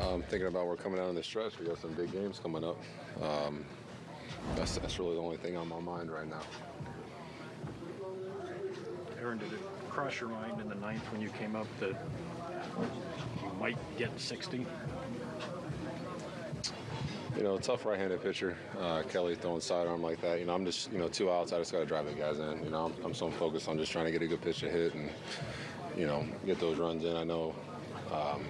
I'm thinking about we're coming out in the stretch. We got some big games coming up. Um, that's that's really the only thing on my mind right now. Aaron, did it cross your mind in the ninth when you came up that you might get 60? You know, tough right-handed pitcher. Uh, Kelly throwing sidearm like that. You know, I'm just you know two outs. I just got to drive the guys in. You know, I'm, I'm so focused on just trying to get a good pitch to hit and you know get those runs in. I know. Um,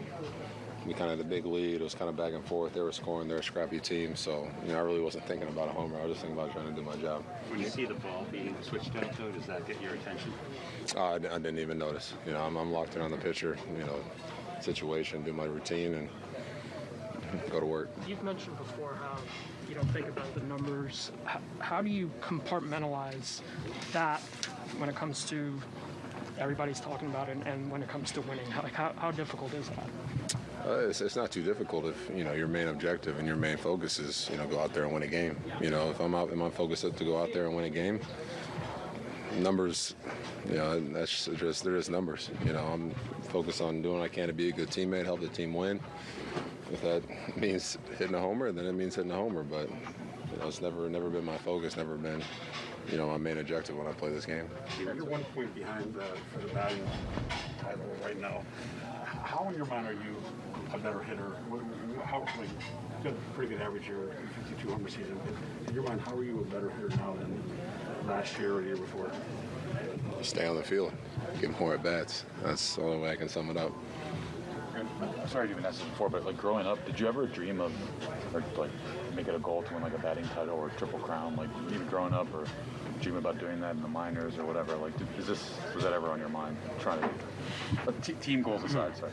we kind of had the big lead. It was kind of back and forth. They were scoring. They're a scrappy team. So, you know, I really wasn't thinking about a homer. I was just thinking about trying to do my job. When you see the ball being switched out, though, does that get your attention? Uh, I, I didn't even notice. You know, I'm, I'm locked in on the pitcher, you know, situation, do my routine, and go to work. You've mentioned before how you don't think about the numbers. How, how do you compartmentalize that when it comes to everybody's talking about it and when it comes to winning? How, like, how, how difficult is that? Uh, it's, it's not too difficult if you know your main objective and your main focus is you know go out there and win a game. You know, if I'm out, and my focus is to go out there and win a game. Numbers, you know, that's just there is numbers. You know, I'm focused on doing what I can to be a good teammate, help the team win. If that means hitting a homer, then it means hitting a homer. But you know, it's never never been my focus. Never been you know my main objective when I play this game. You're one point behind the, for the batting title right now. How in your mind are you a better hitter? How like you got a pretty good average here, 52 home season. In your mind, how are you a better hitter now than last year or the year before? Stay on the field, get more at bats. That's the only way I can sum it up. I'm sorry even ask this before, but like growing up, did you ever dream of, or like make it a goal to win like a batting title or triple crown, like even growing up, or dream about doing that in the minors or whatever? Like, did, is this was that ever on your mind? Trying to, but t- team goals aside, sorry.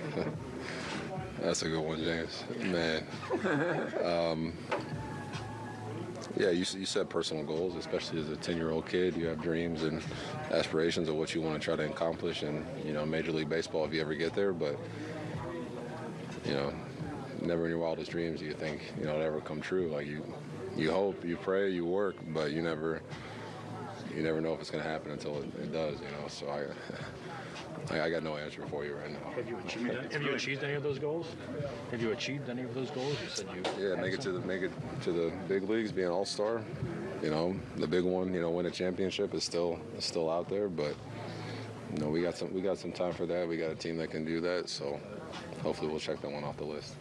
That's a good one, James. Man. um, yeah, you, you set personal goals, especially as a 10 year old kid. You have dreams and aspirations of what you want to try to accomplish in, you know, Major League Baseball if you ever get there. But, you know, never in your wildest dreams do you think, you know, it'll ever come true. Like you, you hope, you pray, you work, but you never, you never know if it's going to happen until it, it does, you know. So I, I, I got no answer for you right now. Have you achieved, have you achieved any of those goals? Have you achieved any of those goals? You said you. Yeah, make it to the make it to the big leagues, be an all star. You know, the big one, you know, win a championship is still is still out there, but you know, we got some we got some time for that. We got a team that can do that, so hopefully we'll check that one off the list.